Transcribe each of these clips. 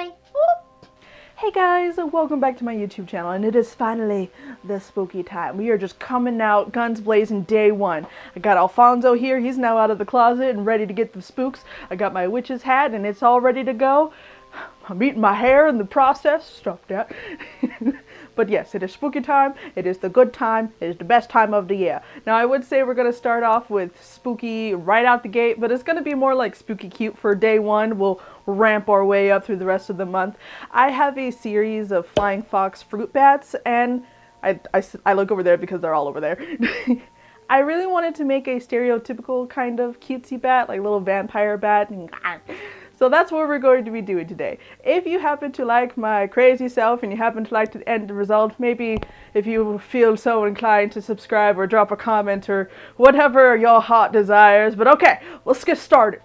Hi. Hey guys, welcome back to my YouTube channel, and it is finally the spooky time. We are just coming out, guns blazing, day one. I got Alfonso here, he's now out of the closet and ready to get the spooks. I got my witch's hat, and it's all ready to go. I'm eating my hair in the process. Stop that. but yes, it is spooky time. It is the good time. It is the best time of the year. Now, I would say we're going to start off with spooky right out the gate, but it's going to be more like spooky cute for day one. We'll ramp our way up through the rest of the month. I have a series of flying fox fruit bats, and I, I, I look over there because they're all over there. I really wanted to make a stereotypical kind of cutesy bat, like little vampire bat. So that's what we're going to be doing today. If you happen to like my crazy self and you happen to like the end result, maybe if you feel so inclined to subscribe or drop a comment or whatever your heart desires. But okay, let's get started.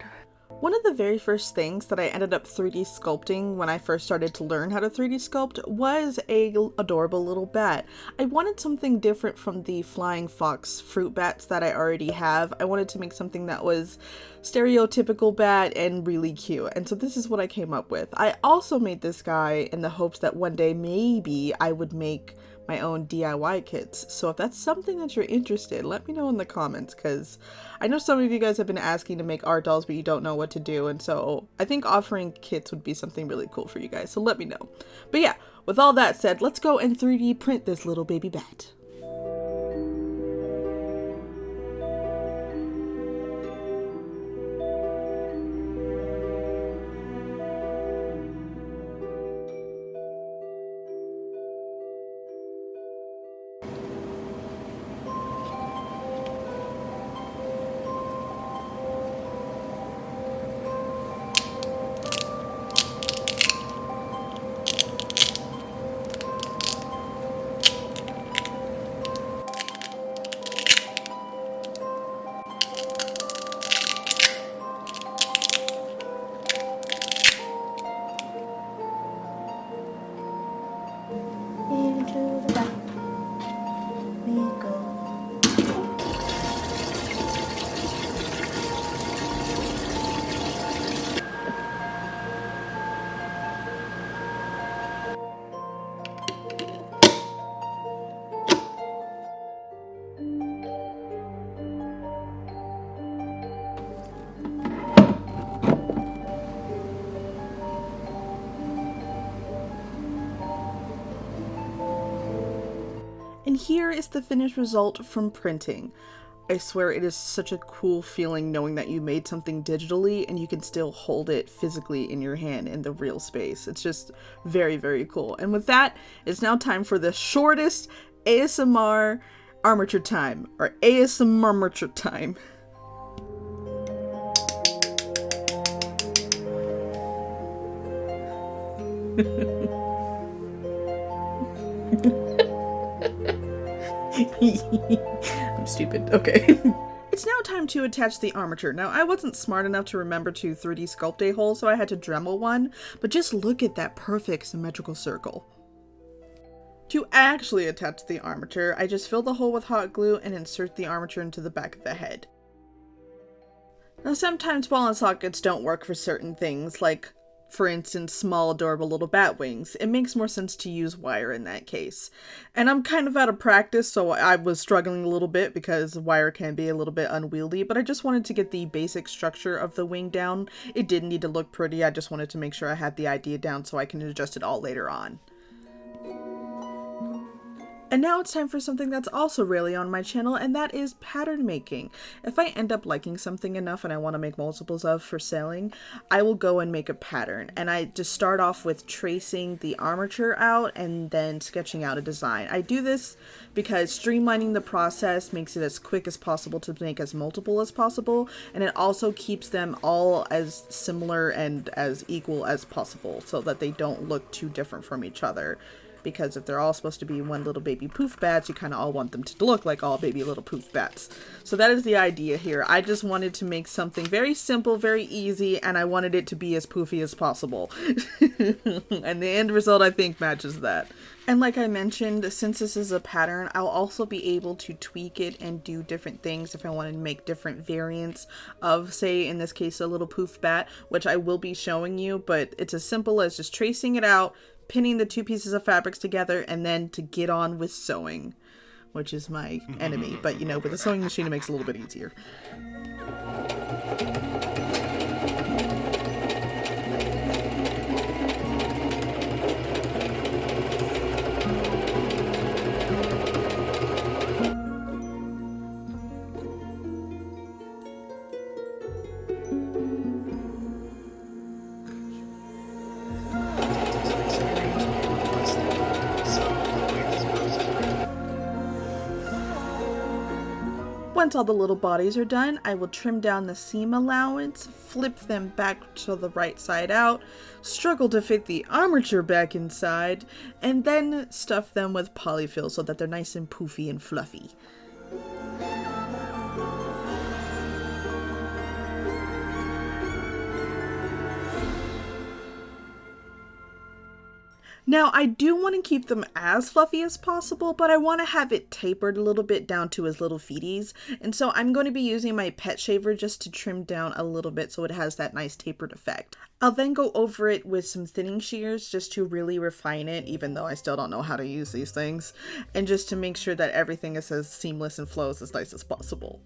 One of the very first things that I ended up 3D sculpting when I first started to learn how to 3D sculpt was a adorable little bat. I wanted something different from the flying fox fruit bats that I already have. I wanted to make something that was stereotypical bat and really cute. And so this is what I came up with. I also made this guy in the hopes that one day maybe I would make my own DIY kits. So if that's something that you're interested, let me know in the comments because I know some of you guys have been asking to make art dolls but you don't know what to do and so I think offering kits would be something really cool for you guys. So let me know. But yeah, with all that said, let's go and 3D print this little baby bat. And here is the finished result from printing. I swear it is such a cool feeling knowing that you made something digitally and you can still hold it physically in your hand in the real space. It's just very, very cool. And with that, it's now time for the shortest ASMR armature time, or ASMR armature time. I'm stupid. Okay. It's now time to attach the armature. Now, I wasn't smart enough to remember to 3D sculpt a hole, so I had to Dremel one, but just look at that perfect symmetrical circle. To actually attach the armature, I just fill the hole with hot glue and insert the armature into the back of the head. Now sometimes ball and sockets don't work for certain things, like for instance, small adorable little bat wings, it makes more sense to use wire in that case. And I'm kind of out of practice, so I was struggling a little bit because wire can be a little bit unwieldy, but I just wanted to get the basic structure of the wing down. It didn't need to look pretty, I just wanted to make sure I had the idea down so I can adjust it all later on. And now it's time for something that's also rarely on my channel, and that is pattern making. If I end up liking something enough and I want to make multiples of for selling, I will go and make a pattern. And I just start off with tracing the armature out and then sketching out a design. I do this because streamlining the process makes it as quick as possible to make as multiple as possible, and it also keeps them all as similar and as equal as possible so that they don't look too different from each other because if they're all supposed to be one little baby poof bats, you kind of all want them to look like all baby little poof bats. So that is the idea here. I just wanted to make something very simple, very easy, and I wanted it to be as poofy as possible. and the end result, I think, matches that. And like I mentioned, since this is a pattern, I'll also be able to tweak it and do different things if I wanted to make different variants of, say, in this case, a little poof bat, which I will be showing you, but it's as simple as just tracing it out, pinning the two pieces of fabrics together, and then to get on with sewing, which is my enemy. But, you know, with a sewing machine, it makes it a little bit easier. Once all the little bodies are done, I will trim down the seam allowance, flip them back to the right side out, struggle to fit the armature back inside, and then stuff them with polyfill so that they're nice and poofy and fluffy. Now, I do want to keep them as fluffy as possible, but I want to have it tapered a little bit down to his little feeties. And so I'm going to be using my pet shaver just to trim down a little bit so it has that nice tapered effect. I'll then go over it with some thinning shears just to really refine it, even though I still don't know how to use these things, and just to make sure that everything is as seamless and flows as nice as possible.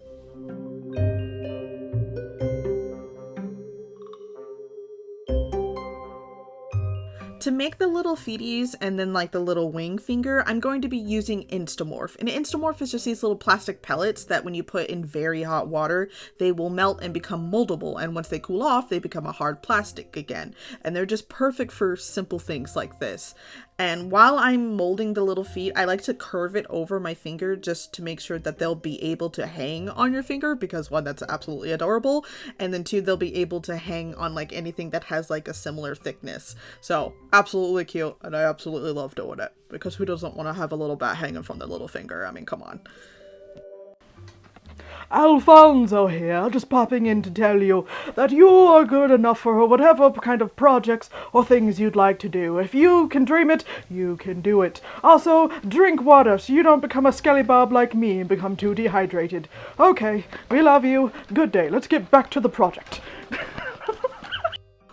To make the little feeties and then like the little wing finger, I'm going to be using Instamorph. And Instamorph is just these little plastic pellets that when you put in very hot water, they will melt and become moldable. And once they cool off, they become a hard plastic again. And they're just perfect for simple things like this. And while I'm molding the little feet, I like to curve it over my finger just to make sure that they'll be able to hang on your finger because one, that's absolutely adorable. And then two, they'll be able to hang on like anything that has like a similar thickness. So absolutely cute. And I absolutely love doing it because who doesn't want to have a little bat hanging from their little finger? I mean, come on. Alfonso here, just popping in to tell you that you are good enough for whatever kind of projects or things you'd like to do. If you can dream it, you can do it. Also, drink water so you don't become a skelly bob like me and become too dehydrated. Okay, we love you. Good day. Let's get back to the project.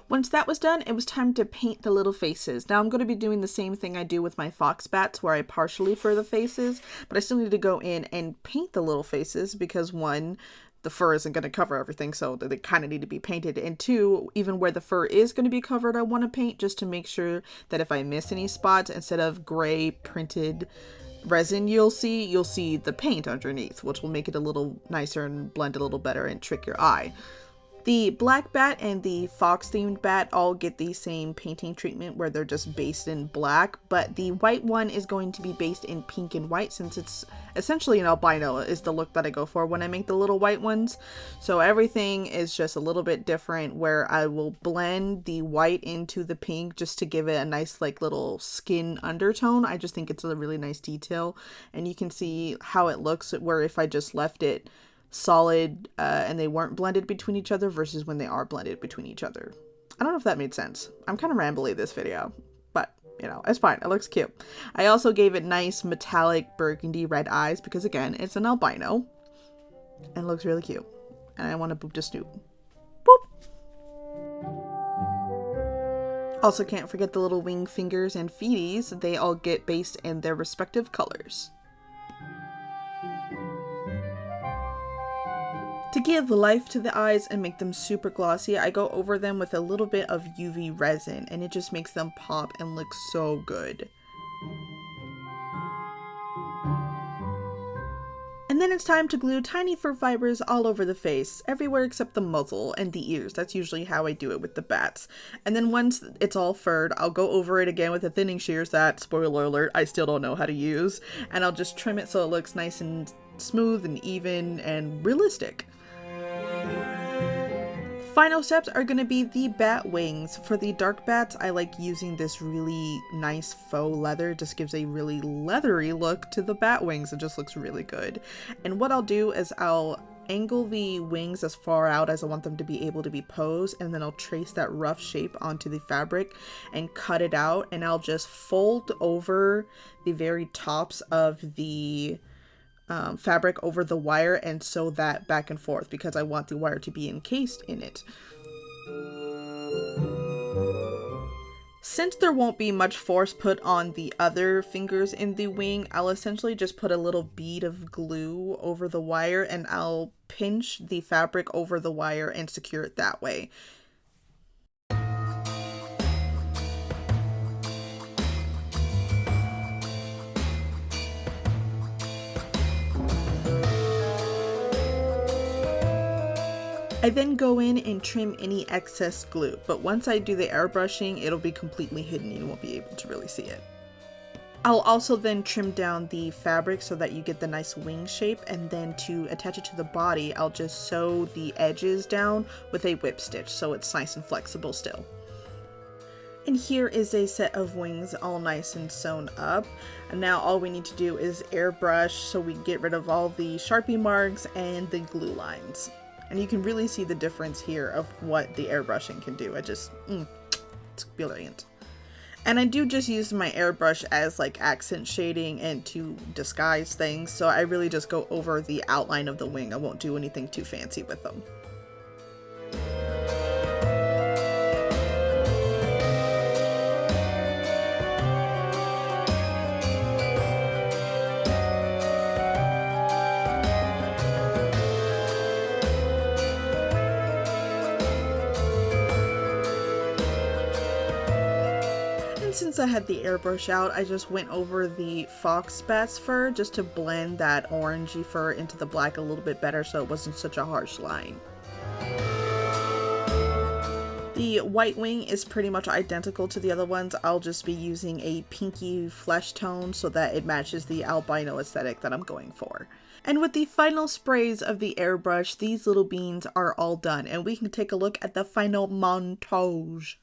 Once that was done, it was time to paint the little faces. Now I'm going to be doing the same thing I do with my fox bats where I partially fur the faces, but I still need to go in and paint the little faces because one, the fur isn't going to cover everything, so they kind of need to be painted. And two, even where the fur is going to be covered, I want to paint just to make sure that if I miss any spots, instead of gray printed resin you'll see, you'll see the paint underneath, which will make it a little nicer and blend a little better and trick your eye. The black bat and the fox themed bat all get the same painting treatment where they're just based in black, but the white one is going to be based in pink and white since it's essentially an albino is the look that I go for when I make the little white ones. So everything is just a little bit different where I will blend the white into the pink just to give it a nice like little skin undertone. I just think it's a really nice detail and you can see how it looks where if I just left it solid uh, and they weren't blended between each other versus when they are blended between each other. I don't know if that made sense. I'm kind of rambly this video, but you know, it's fine. It looks cute. I also gave it nice metallic burgundy red eyes because again, it's an albino and looks really cute. And I want to boop to snoop. Boop! Also can't forget the little wing fingers and feeties. They all get based in their respective colors. To give life to the eyes and make them super glossy, I go over them with a little bit of UV resin and it just makes them pop and look so good. And then it's time to glue tiny fur fibers all over the face, everywhere except the muzzle and the ears. That's usually how I do it with the bats. And then once it's all furred, I'll go over it again with the thinning shears that, spoiler alert, I still don't know how to use. And I'll just trim it so it looks nice and smooth and even and realistic. Final steps are going to be the bat wings. For the dark bats, I like using this really nice faux leather. It just gives a really leathery look to the bat wings. It just looks really good. And what I'll do is I'll angle the wings as far out as I want them to be able to be posed and then I'll trace that rough shape onto the fabric and cut it out and I'll just fold over the very tops of the um, fabric over the wire and sew that back and forth because I want the wire to be encased in it. Since there won't be much force put on the other fingers in the wing, I'll essentially just put a little bead of glue over the wire and I'll pinch the fabric over the wire and secure it that way. I then go in and trim any excess glue, but once I do the airbrushing, it'll be completely hidden. You won't be able to really see it. I'll also then trim down the fabric so that you get the nice wing shape and then to attach it to the body, I'll just sew the edges down with a whip stitch so it's nice and flexible still. And here is a set of wings all nice and sewn up. And now all we need to do is airbrush so we get rid of all the Sharpie marks and the glue lines. And you can really see the difference here of what the airbrushing can do. I just, mm, it's brilliant. And I do just use my airbrush as like accent shading and to disguise things. So I really just go over the outline of the wing. I won't do anything too fancy with them. Since I had the airbrush out, I just went over the fox bat's fur just to blend that orangey fur into the black a little bit better so it wasn't such a harsh line. The white wing is pretty much identical to the other ones. I'll just be using a pinky flesh tone so that it matches the albino aesthetic that I'm going for. And with the final sprays of the airbrush, these little beans are all done and we can take a look at the final montage.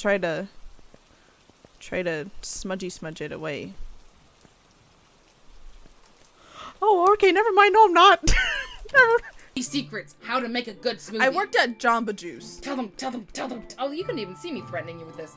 Try to try to smudgy smudge it away. Oh, okay, never mind. No, I'm not. secrets how to make a good smoothie. I worked at Jamba Juice. Tell them, tell them, tell them. Oh, you couldn't even see me threatening you with this.